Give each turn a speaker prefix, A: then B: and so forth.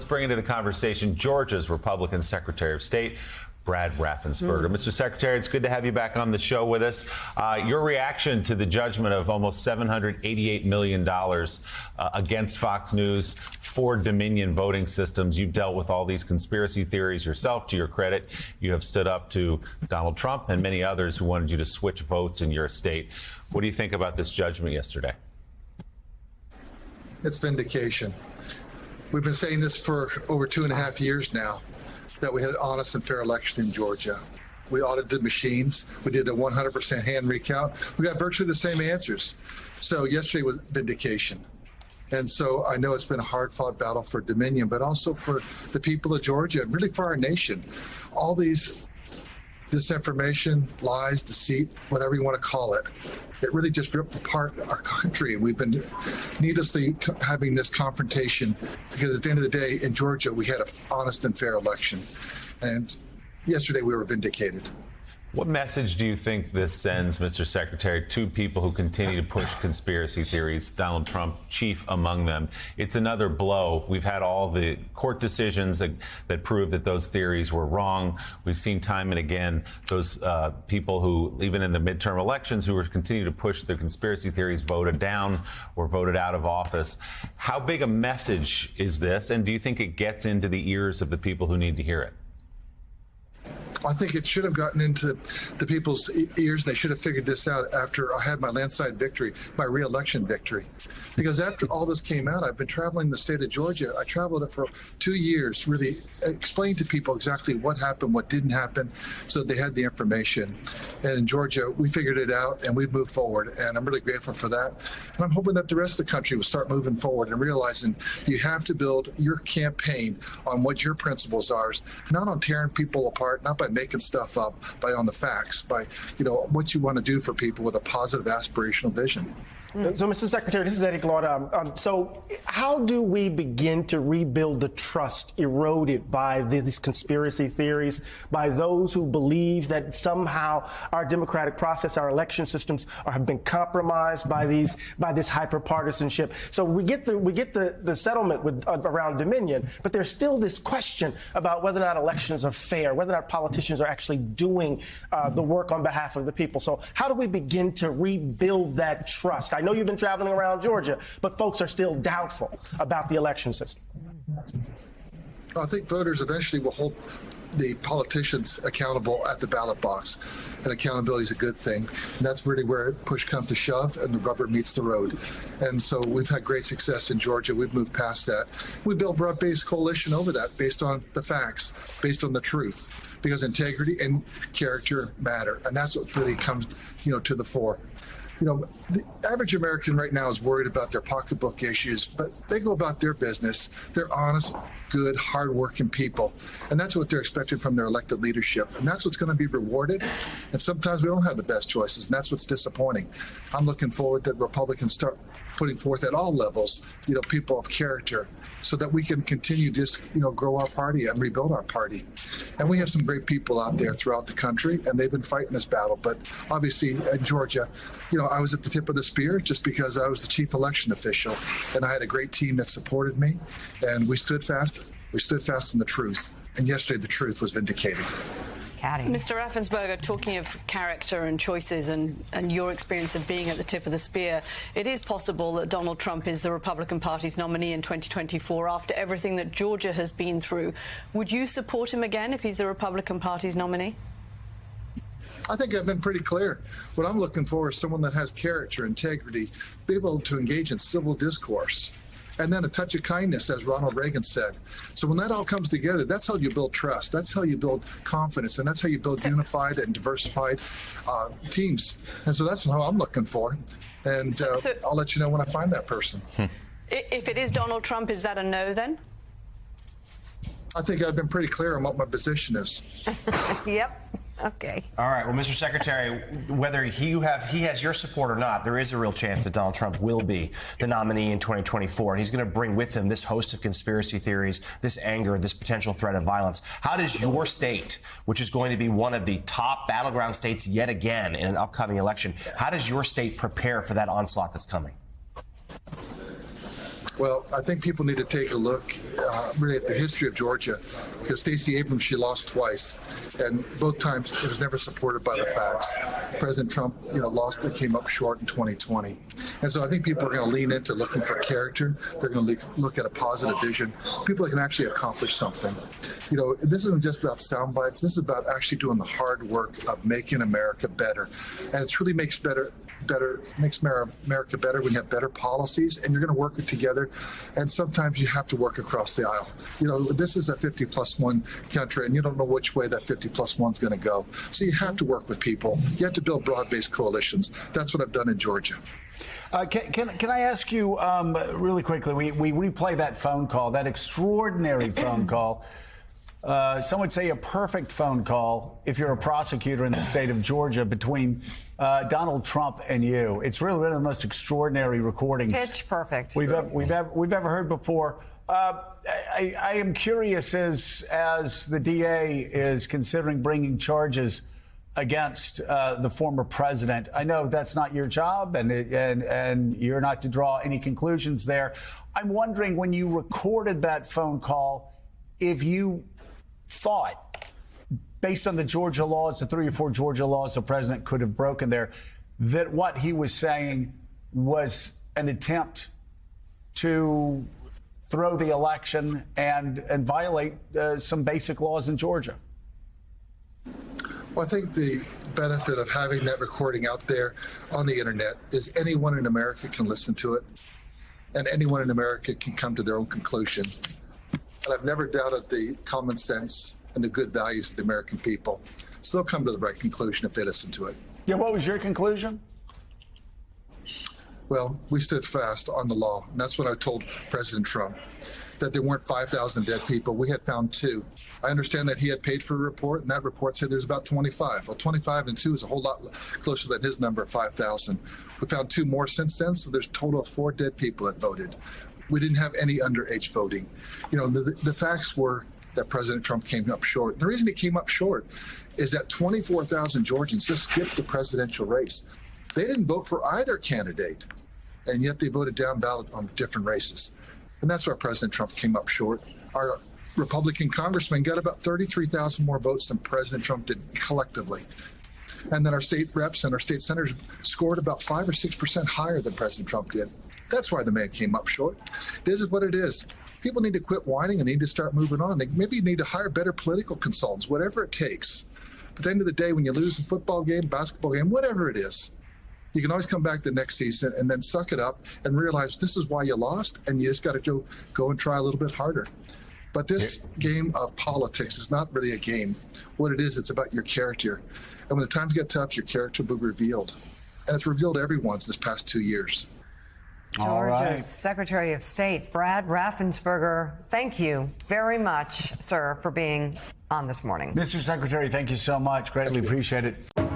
A: Let's bring into the conversation Georgia's Republican Secretary of State, Brad Raffensperger. Mm. Mr. Secretary, it's good to have you back on the show with us. Uh, your reaction to the judgment of almost $788 million uh, against Fox News for Dominion voting systems. You've dealt with all these conspiracy theories yourself, to your credit. You have stood up to Donald Trump and many others who wanted you to switch votes in your state. What do you think about this judgment yesterday?
B: It's vindication. We've been saying this for over two and a half years now that we had an honest and fair election in Georgia. We audited machines. We did a 100% hand recount. We got virtually the same answers. So yesterday was vindication. And so I know it's been a hard fought battle for Dominion, but also for the people of Georgia and really for our nation. All these disinformation, lies, deceit, whatever you want to call it. It really just ripped apart our country. We've been needlessly having this confrontation because at the end of the day, in Georgia, we had an honest and fair election. And yesterday we were vindicated.
A: What message do you think this sends, Mr. Secretary, to people who continue to push conspiracy theories, Donald Trump chief among them? It's another blow. We've had all the court decisions that, that prove that those theories were wrong. We've seen time and again those uh, people who, even in the midterm elections, who were continue to push their conspiracy theories voted down or voted out of office. How big a message is this, and do you think it gets into the ears of the people who need to hear it?
B: I think it should have gotten into the people's ears. They should have figured this out after I had my landslide victory, my reelection victory. Because after all this came out, I've been traveling the state of Georgia. I traveled it for two years, really explained to people exactly what happened, what didn't happen, so they had the information. And in Georgia, we figured it out and we've moved forward. And I'm really grateful for that. And I'm hoping that the rest of the country will start moving forward and realizing you have to build your campaign on what your principles are, not on tearing people apart, not by making stuff up, by on the facts, by you know what you want to do for people with a positive aspirational vision.
C: Mm. So, Mr. Secretary, this is Eddie Glaude. Um, um, so, how do we begin to rebuild the trust eroded by these conspiracy theories, by those who believe that somehow our democratic process, our election systems, are, have been compromised by these by this hyperpartisanship? So, we get the we get the the settlement with uh, around Dominion, but there's still this question about whether or not elections are fair, whether or not politicians are actually doing uh, the work on behalf of the people. So, how do we begin to rebuild that trust? Know you've been traveling around Georgia, but folks are still doubtful about the election system.
B: I think voters eventually will hold the politicians accountable at the ballot box. And accountability is a good thing. And that's really where push comes to shove and the rubber meets the road. And so we've had great success in Georgia. We've moved past that. We built broad-based coalition over that based on the facts, based on the truth, because integrity and character matter. And that's what really comes, you know, to the fore you know, the average American right now is worried about their pocketbook issues, but they go about their business. They're honest, good, hardworking people. And that's what they're expecting from their elected leadership. And that's what's going to be rewarded. And sometimes we don't have the best choices, and that's what's disappointing. I'm looking forward that Republicans start putting forth at all levels, you know, people of character so that we can continue just, you know, grow our party and rebuild our party. And we have some great people out there throughout the country, and they've been fighting this battle. But obviously in Georgia, you know, I was at the tip of the spear just because I was the chief election official, and I had a great team that supported me, and we stood fast. We stood fast in the truth. And yesterday, the truth was vindicated.
D: Mr. Raffensperger, talking of character and choices and, and your experience of being at the tip of the spear, it is possible that Donald Trump is the Republican Party's nominee in 2024 after everything that Georgia has been through. Would you support him again if he's the Republican Party's nominee?
B: I think I've been pretty clear. What I'm looking for is someone that has character, integrity, be able to engage in civil discourse and then a touch of kindness, as Ronald Reagan said. So when that all comes together, that's how you build trust. That's how you build confidence, and that's how you build unified and diversified uh, teams. And so that's how I'm looking for. And uh, so, I'll let you know when I find that person.
D: If it is Donald Trump, is that a no then?
B: I think I've been pretty clear on what my position is.
E: yep. Okay.
F: All right. Well, Mr. Secretary, whether he have he has your support or not, there is a real chance that Donald Trump will be the nominee in 2024, and he's going to bring with him this host of conspiracy theories, this anger, this potential threat of violence. How does your state, which is going to be one of the top battleground states yet again in an upcoming election, how does your state prepare for that onslaught that's coming?
B: Well, I think people need to take a look uh, really at the history of Georgia because Stacey Abrams, she lost twice. And both times it was never supported by the facts. President Trump, you know, lost it, came up short in 2020. And so I think people are going to lean into looking for character. They're going to look at a positive vision. People that can actually accomplish something. You know, this isn't just about sound bites. This is about actually doing the hard work of making America better. And it really makes better better makes America better. When you have better policies and you're going to work together. And sometimes you have to work across the aisle. You know this is a 50 plus one country and you don't know which way that 50 plus one is going to go. So you have to work with people. You have to build broad-based coalitions. That's what i've done in georgia.
G: Uh, can, can, can I ask you um, really quickly? We, we replay that phone call, that extraordinary phone call. Uh, some would say a perfect phone call if you're a prosecutor in the state of Georgia between uh, Donald Trump and you. It's really one of the most extraordinary recordings.
E: Pitch perfect.
G: We've ever, we've ever, we've ever heard before. Uh, I, I am curious as as the DA is considering bringing charges against uh, the former president. I know that's not your job, and and and you're not to draw any conclusions there. I'm wondering when you recorded that phone call, if you thought, based on the Georgia laws, the three or four Georgia laws the president could have broken there, that what he was saying was an attempt to throw the election and and violate uh, some basic laws in Georgia.
B: Well, I think the benefit of having that recording out there on the internet is anyone in America can listen to it, and anyone in America can come to their own conclusion. And I've never doubted the common sense and the good values of the American people. So they'll come to the right conclusion if they listen to it.
G: Yeah, what was your conclusion?
B: Well, we stood fast on the law. And that's what I told President Trump that there weren't 5,000 dead people. We had found two. I understand that he had paid for a report, and that report said there's about 25. Well, 25 and two is a whole lot closer than his number of 5,000. We found two more since then, so there's a total of four dead people that voted. We didn't have any underage voting. You know, the, the facts were that President Trump came up short. The reason he came up short is that 24,000 Georgians just skipped the presidential race. They didn't vote for either candidate, and yet they voted down ballot on different races. And that's why President Trump came up short. Our Republican congressman got about 33,000 more votes than President Trump did collectively. And then our state reps and our state senators scored about five or six percent higher than President Trump did. That's why the man came up short. This is what it is. People need to quit whining and need to start moving on. They maybe need to hire better political consultants, whatever it takes. But at the end of the day, when you lose a football game, basketball game, whatever it is, you can always come back the next season and then suck it up and realize this is why you lost, and you just got to go go and try a little bit harder. But this game of politics is not really a game. What it is, it's about your character. And when the times get tough, your character will be revealed. And it's revealed everyone's this past two years.
G: All
E: Georgia's
G: right.
E: Secretary of State, Brad Raffensperger, thank you very much, sir, for being on this morning.
G: Mr. Secretary, thank you so much. Greatly appreciate it.